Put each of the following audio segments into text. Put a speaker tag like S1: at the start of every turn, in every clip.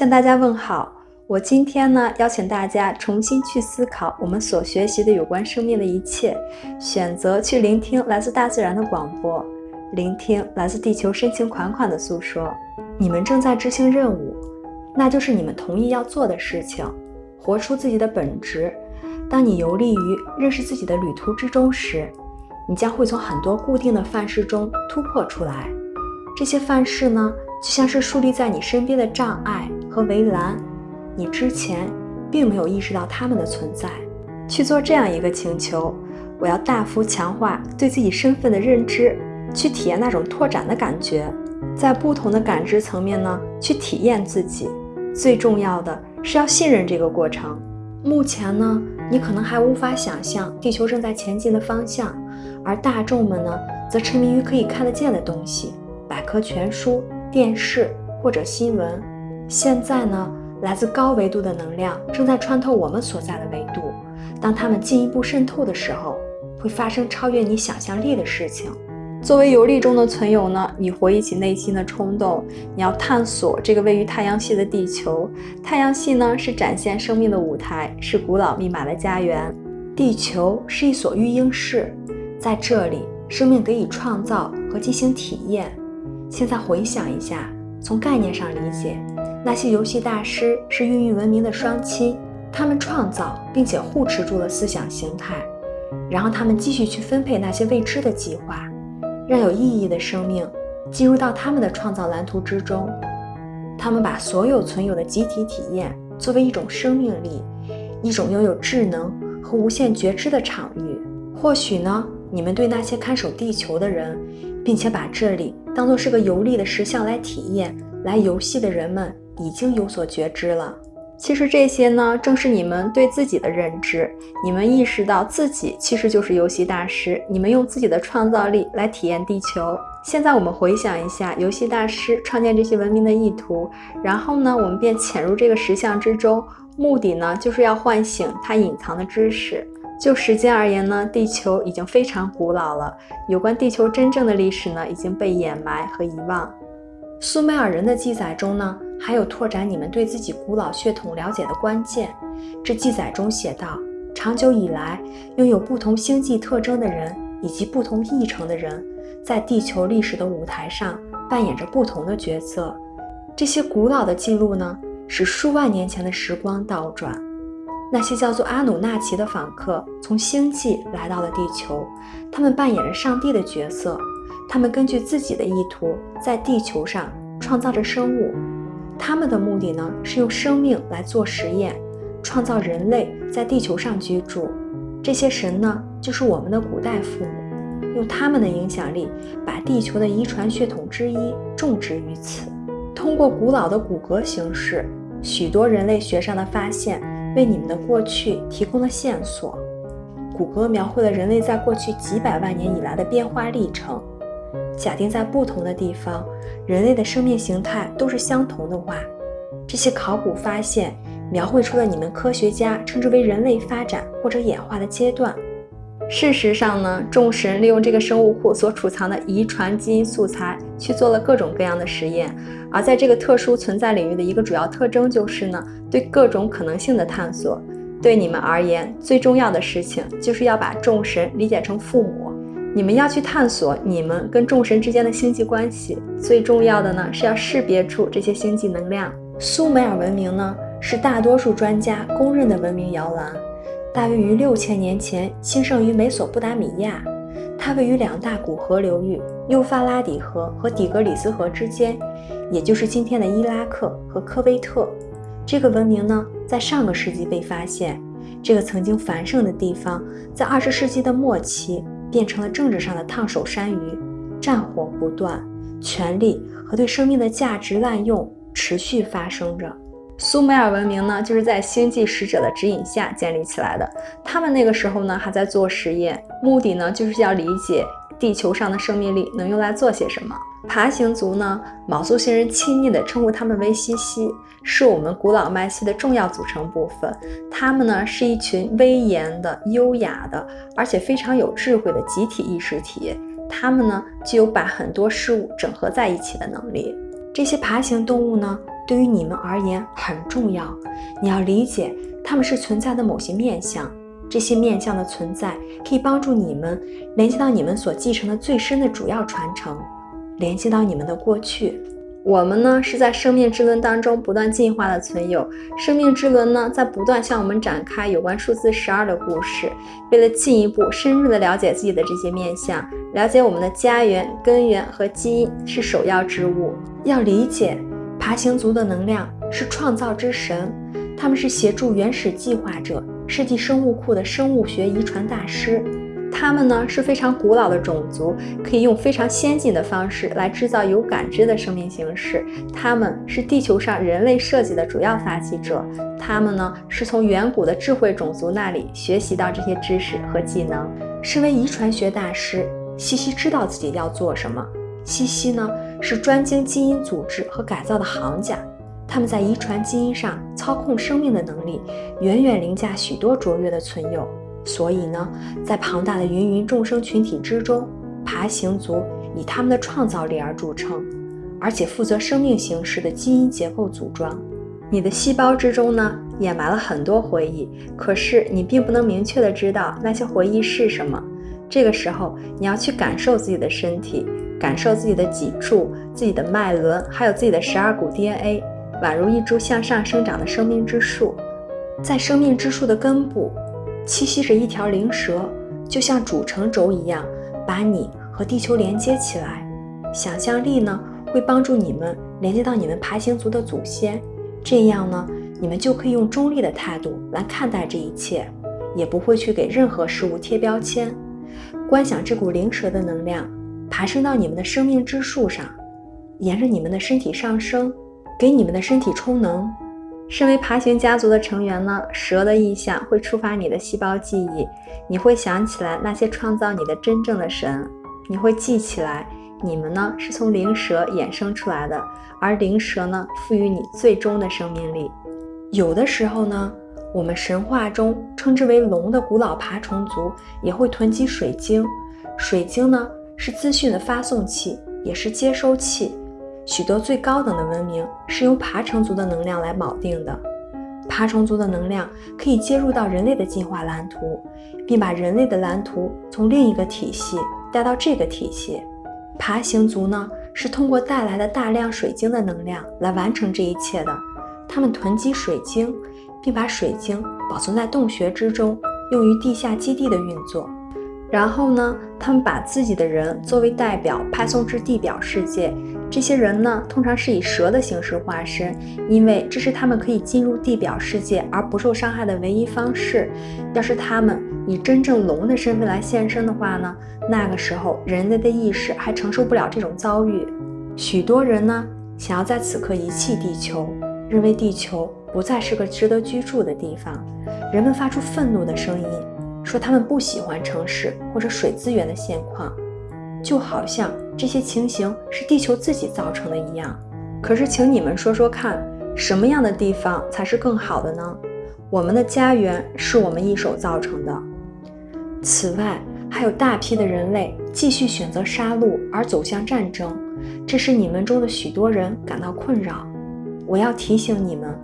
S1: 向大家问好。我今天呢，邀请大家重新去思考我们所学习的有关生命的一切，选择去聆听来自大自然的广播，聆听来自地球深情款款的诉说。你们正在执行任务，那就是你们同意要做的事情，活出自己的本质。当你游历于认识自己的旅途之中时，你将会从很多固定的范式中突破出来。这些范式呢，就像是树立在你身边的障碍和围栏。你之前并没有意识到他们的存在，去做这样一个请求：我要大幅强化对自己身份的认知，去体验那种拓展的感觉，在不同的感知层面呢，去体验自己。最重要的是要信任这个过程。目前呢，你可能还无法想象地球正在前进的方向，而大众们呢，则沉迷于可以看得见的东西，百科全书、电视或者新闻。现在呢？来自高维度的能量正在穿透我们所在的维度。当它们进一步渗透的时候，会发生超越你想象力的事情。作为游历中的存有呢，你回忆起内心的冲动，你要探索这个位于太阳系的地球。太阳系呢，是展现生命的舞台，是古老密码的家园。地球是一所育婴室，在这里，生命得以创造和进行体验。现在回想一下，从概念上理解。那些游戏大师是孕育文明的双亲，他们创造并且护持住了思想形态，然后他们继续去分配那些未知的计划，让有意义的生命进入到他们的创造蓝图之中。他们把所有存有的集体体验作为一种生命力，一种拥有智能和无限觉知的场域。或许呢，你们对那些看守地球的人，并且把这里当作是个游历的石像来体验、来游戏的人们。已经有所觉知了。其实这些呢，正是你们对自己的认知。你们意识到自己其实就是游戏大师。你们用自己的创造力来体验地球。现在我们回想一下游戏大师创建这些文明的意图，然后呢，我们便潜入这个石像之中，目的呢，就是要唤醒它隐藏的知识。就时间而言呢，地球已经非常古老了。有关地球真正的历史呢，已经被掩埋和遗忘。苏美尔人的记载中呢。还有拓展你们对自己古老血统了解的关键。这记载中写道：长久以来，拥有不同星际特征的人以及不同议程的人，在地球历史的舞台上扮演着不同的角色。这些古老的记录呢，使数万年前的时光倒转。那些叫做阿努纳奇的访客从星际来到了地球，他们扮演着上帝的角色。他们根据自己的意图，在地球上创造着生物。他们的目的呢，是用生命来做实验，创造人类在地球上居住。这些神呢，就是我们的古代父母，用他们的影响力，把地球的遗传血统之一种植于此。通过古老的骨骼形式，许多人类学上的发现，为你们的过去提供了线索。谷歌描绘了人类在过去几百万年以来的变化历程。假定在不同的地方，人类的生命形态都是相同的话，这些考古发现描绘出了你们科学家称之为人类发展或者演化的阶段。事实上呢，众神利用这个生物库所储藏的遗传基因素材去做了各种各样的实验。而在这个特殊存在领域的一个主要特征就是呢，对各种可能性的探索。对你们而言，最重要的事情就是要把众神理解成父母。你们要去探索你们跟众神之间的星际关系，最重要的呢是要识别出这些星际能量。苏美尔文明呢是大多数专家公认的文明摇篮，大约于六千年前兴盛于美索不达米亚，它位于两大古河流域幼发拉底河和底格里斯河之间，也就是今天的伊拉克和科威特。这个文明呢在上个世纪被发现，这个曾经繁盛的地方在二十世纪的末期。变成了政治上的烫手山芋，战火不断，权力和对生命的价值滥用持续发生着。苏美尔文明呢，就是在星际使者的指引下建立起来的。他们那个时候呢，还在做实验，目的呢，就是要理解地球上的生命力能用来做些什么。爬行族呢，毛族星人亲昵地称呼他们为西西，是我们古老脉系的重要组成部分。他们呢，是一群威严的、优雅的，而且非常有智慧的集体意识体。他们呢，具有把很多事物整合在一起的能力。这些爬行动物呢，对于你们而言很重要。你要理解，它们是存在的某些面相。这些面相的存在可以帮助你们联系到你们所继承的最深的主要传承，联系到你们的过去。我们呢是在生命之轮当中不断进化的存有，生命之轮呢在不断向我们展开有关数字十二的故事。为了进一步深入的了解自己的这些面相，了解我们的家园、根源和基因是首要之务。要理解爬行族的能量是创造之神，他们是协助原始计划者。设计生物库的生物学遗传大师，他们呢是非常古老的种族，可以用非常先进的方式来制造有感知的生命形式。他们是地球上人类设计的主要发起者，他们呢是从远古的智慧种族那里学习到这些知识和技能。身为遗传学大师，西西知道自己要做什么。西西呢是专精基因组织和改造的行家。他们在遗传基因上操控生命的能力，远远凌驾许多卓越的存有。所以呢，在庞大的芸芸众生群体之中，爬行族以他们的创造力而著称，而且负责生命形式的基因结构组装。你的细胞之中呢，掩埋了很多回忆，可是你并不能明确的知道那些回忆是什么。这个时候，你要去感受自己的身体，感受自己的脊柱、自己的脉轮，还有自己的十二股 DNA。宛如一株向上生长的生命之树，在生命之树的根部栖息着一条灵蛇，就像主承轴一样，把你和地球连接起来。想象力呢，会帮助你们连接到你们爬行族的祖先，这样呢，你们就可以用中立的态度来看待这一切，也不会去给任何事物贴标签。观想这股灵蛇的能量爬升到你们的生命之树上，沿着你们的身体上升。给你们的身体充能。身为爬行家族的成员呢，蛇的意象会触发你的细胞记忆，你会想起来那些创造你的真正的神，你会记起来你们呢是从灵蛇衍生出来的，而灵蛇呢赋予你最终的生命力。有的时候呢，我们神话中称之为龙的古老爬虫族也会囤积水晶，水晶呢是资讯的发送器，也是接收器。许多最高等的文明是由爬虫族的能量来锚定的。爬虫族的能量可以接入到人类的进化蓝图，并把人类的蓝图从另一个体系带到这个体系。爬行族呢，是通过带来的大量水晶的能量来完成这一切的。他们囤积水晶，并把水晶保存在洞穴之中，用于地下基地的运作。然后呢，他们把自己的人作为代表派送至地表世界。这些人呢，通常是以蛇的形式化身，因为这是他们可以进入地表世界而不受伤害的唯一方式。要是他们以真正龙的身份来现身的话呢，那个时候人类的意识还承受不了这种遭遇。许多人呢，想要在此刻遗弃地球，认为地球不再是个值得居住的地方。人们发出愤怒的声音。说他们不喜欢城市或者水资源的现况，就好像这些情形是地球自己造成的一样。可是，请你们说说看，什么样的地方才是更好的呢？我们的家园是我们一手造成的。此外，还有大批的人类继续选择杀戮而走向战争，这使你们中的许多人感到困扰。我要提醒你们，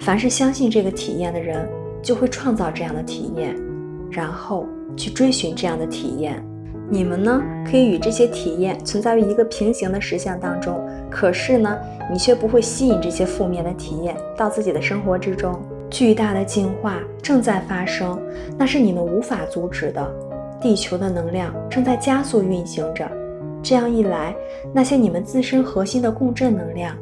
S1: 凡是相信这个体验的人，就会创造这样的体验。然后去追寻这样的体验，你们呢可以与这些体验存在于一个平行的实相当中，可是呢，你却不会吸引这些负面的体验到自己的生活之中。巨大的进化正在发生，那是你们无法阻止的。地球的能量正在加速运行着，这样一来，那些你们自身核心的共振能量，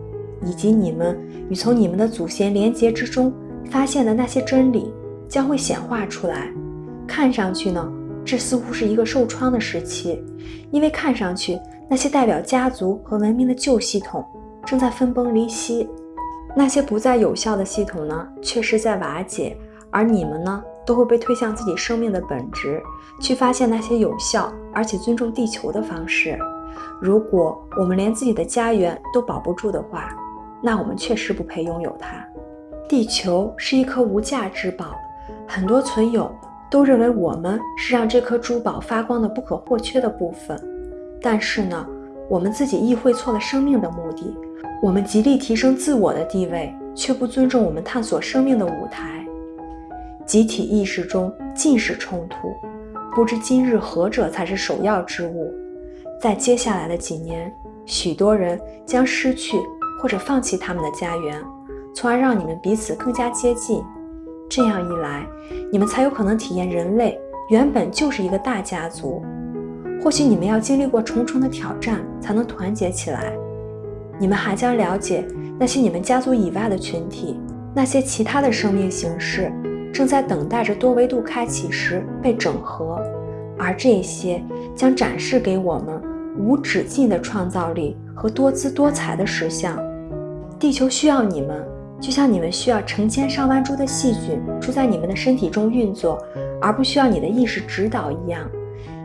S1: 以及你们与从你们的祖先连结之中发现的那些真理，将会显化出来。看上去呢，这似乎是一个受创的时期，因为看上去那些代表家族和文明的旧系统正在分崩离析，那些不再有效的系统呢，确实在瓦解，而你们呢，都会被推向自己生命的本质，去发现那些有效而且尊重地球的方式。如果我们连自己的家园都保不住的话，那我们确实不配拥有它。地球是一颗无价之宝，很多存有。都认为我们是让这颗珠宝发光的不可或缺的部分，但是呢，我们自己意会错了生命的目的。我们极力提升自我的地位，却不尊重我们探索生命的舞台。集体意识中尽是冲突，不知今日何者才是首要之物。在接下来的几年，许多人将失去或者放弃他们的家园，从而让你们彼此更加接近。这样一来，你们才有可能体验人类原本就是一个大家族。或许你们要经历过重重的挑战，才能团结起来。你们还将了解那些你们家族以外的群体，那些其他的生命形式正在等待着多维度开启时被整合，而这些将展示给我们无止境的创造力和多姿多彩的实相。地球需要你们，就像你们需要成千上万株的细菌住在你们的身体中运作，而不需要你的意识指导一样。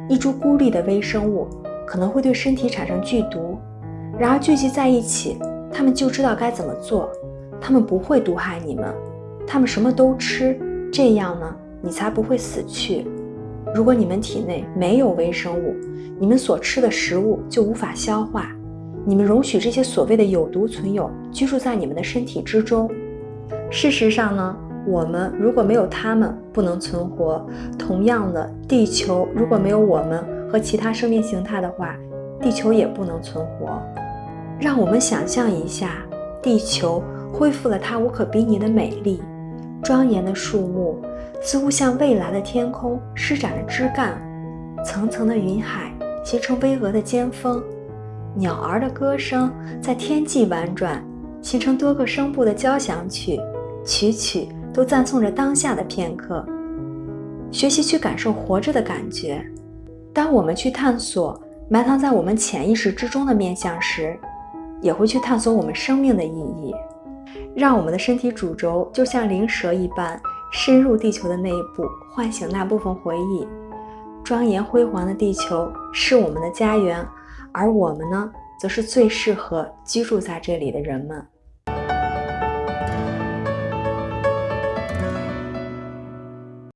S1: 一株孤立的微生物可能会对身体产生剧毒，然而聚集在一起，它们就知道该怎么做。它们不会毒害你们，它们什么都吃，这样呢，你才不会死去。如果你们体内没有微生物，你们所吃的食物就无法消化。你们容许这些所谓的有毒存有居住在你们的身体之中。事实上呢？我们如果没有它们，不能存活。同样的，地球如果没有我们和其他生命形态的话，地球也不能存活。让我们想象一下，地球恢复了它无可比拟的美丽，庄严的树木似乎向未来的天空施展了枝干，层层的云海形成巍峨的尖峰，鸟儿的歌声在天际婉转，形成多个声部的交响曲，曲曲。都赞颂着当下的片刻，学习去感受活着的感觉。当我们去探索埋藏在我们潜意识之中的面相时，也会去探索我们生命的意义。让我们的身体主轴就像灵蛇一般深入地球的内部，唤醒那部分回忆。庄严辉煌的地球是我们的家园，而我们呢，则是最适合居住在这里的人们。